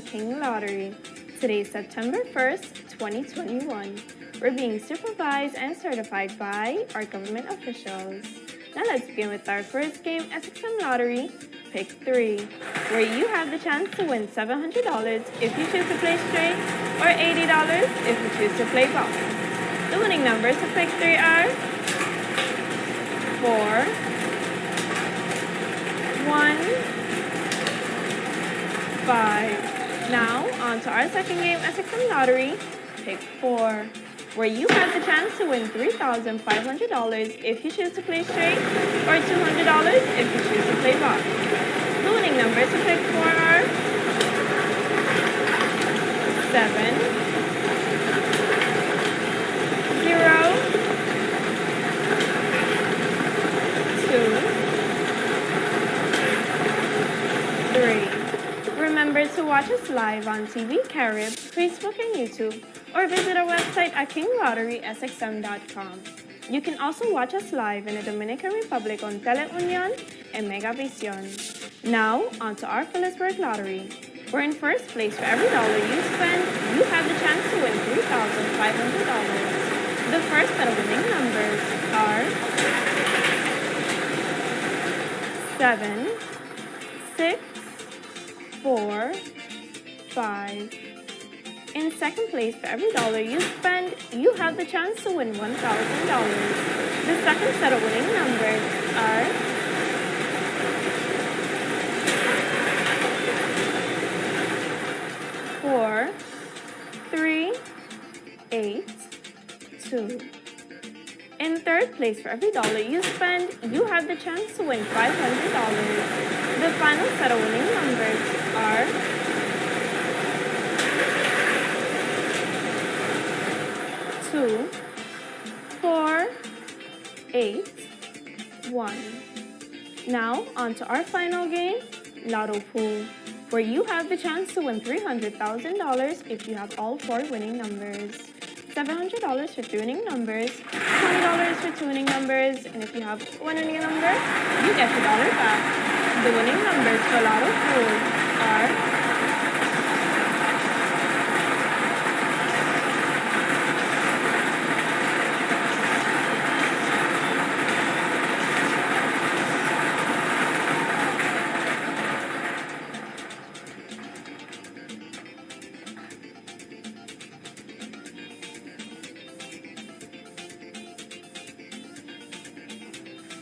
King Lottery. Today is September 1st, 2021. We're being supervised and certified by our government officials. Now let's begin with our first game, SXM Lottery, Pick 3, where you have the chance to win $700 if you choose to play straight or $80 if you choose to play box. The winning numbers to Pick 3 are 4, 1, 5. Now, on to our second game, SXM Lottery, Pick 4 where you have the chance to win $3,500 if you choose to play straight or $200 if you choose to play box. The winning numbers to pick four are 7, Remember to watch us live on TV Carib, Facebook, and YouTube or visit our website at kinglotterysxm.com. You can also watch us live in the Dominican Republic on Teleunion and Megavision. Now, on to our Philipsburg Lottery. We're in first place for every dollar you spend, you have the chance to win $3,500. The first set of winning numbers are 7, 6, 4, 5, in second place, for every dollar you spend, you have the chance to win $1,000. The second set of winning numbers are four, three, eight, two. In third place, for every dollar you spend, you have the chance to win $500. The final set of winning numbers are two, four, eight, one. Now, on to our final game, Lotto Pool, where you have the chance to win $300,000 if you have all four winning numbers. $700 for two winning numbers, $20 for two winning numbers, and if you have one winning number, you get your dollar back. The winning numbers for Lotto Pool are.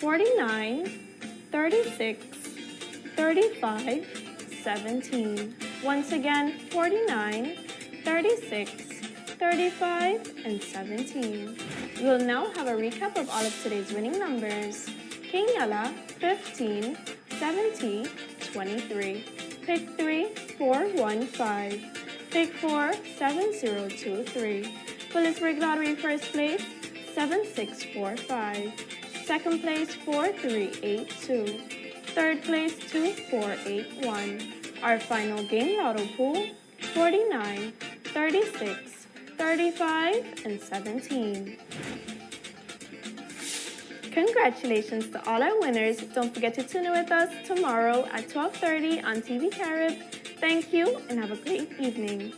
49, 36, 35, 17. Once again, 49, 36, 35, and 17. We'll now have a recap of all of today's winning numbers. King Yala, 15, 70, 23. Pick 3, 4, 1, 5. Pick 4, 7, 0, 2, 3. Philipsburg Lottery first place, 7, 6, 4, 5. Second place, 4382. Third place, 2481. Our final game lotto pool, 49, 36, 35, and 17. Congratulations to all our winners. Don't forget to tune in with us tomorrow at 12.30 on TV Carib. Thank you and have a great evening.